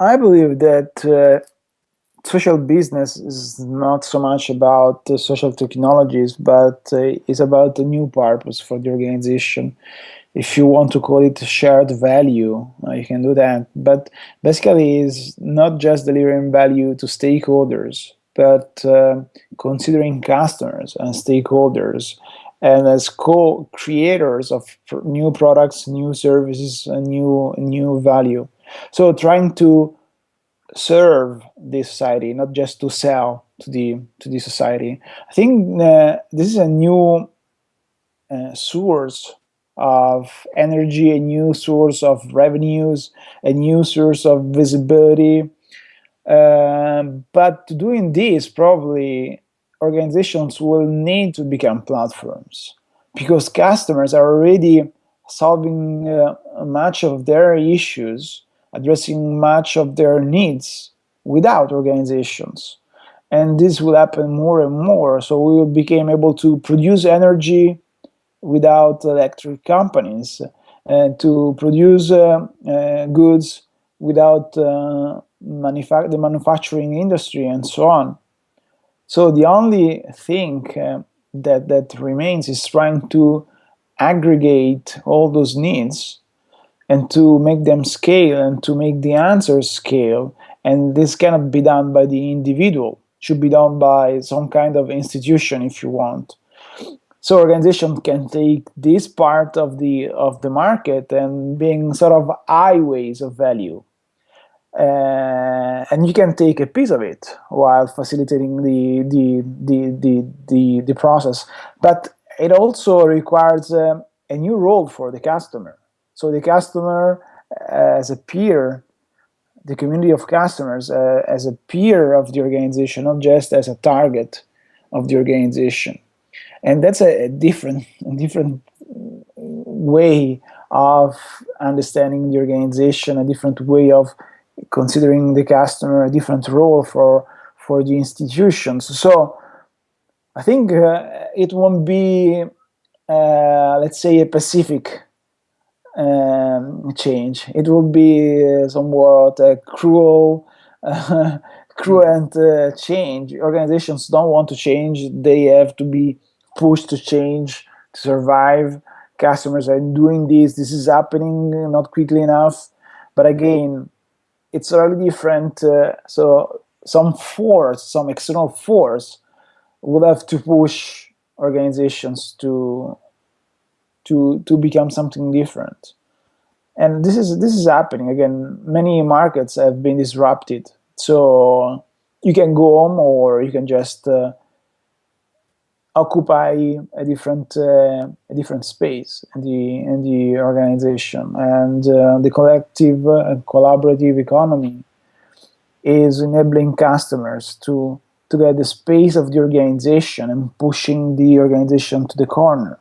I believe that uh, social business is not so much about uh, social technologies, but uh, is about a new purpose for the organization. If you want to call it shared value, uh, you can do that. But basically, is not just delivering value to stakeholders, but uh, considering customers and stakeholders and as co-creators of new products, new services, and new new value. So trying to serve the society, not just to sell to the to the society. I think uh, this is a new uh, source of energy, a new source of revenues, a new source of visibility. Um, but to doing this, probably organizations will need to become platforms because customers are already solving uh, much of their issues addressing much of their needs without organizations. And this will happen more and more. So we will become able to produce energy without electric companies and to produce uh, uh, goods without uh, manufa the manufacturing industry and so on. So the only thing uh, that, that remains is trying to aggregate all those needs and to make them scale and to make the answers scale. And this cannot be done by the individual, it should be done by some kind of institution if you want. So organization can take this part of the of the market and being sort of highways of value. Uh, and you can take a piece of it while facilitating the the the the the, the process. But it also requires uh, a new role for the customer so the customer uh, as a peer, the community of customers uh, as a peer of the organization, not just as a target of the organization. And that's a, a different, a different way of understanding the organization, a different way of considering the customer, a different role for, for the institutions. So I think uh, it won't be, uh, let's say, a Pacific um, change. It will be uh, somewhat uh, cruel, uh, cruel uh, change. Organizations don't want to change. They have to be pushed to change to survive. Customers are doing this. This is happening not quickly enough. But again, it's really different. Uh, so some force, some external force, will have to push organizations to to to become something different. And this is this is happening. Again many markets have been disrupted. So you can go home or you can just uh, occupy a different uh, a different space in the in the organization. And uh, the collective and collaborative economy is enabling customers to to get the space of the organization and pushing the organization to the corner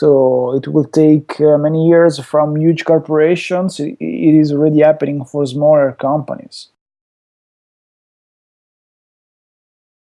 so it will take uh, many years from huge corporations. It is already happening for smaller companies.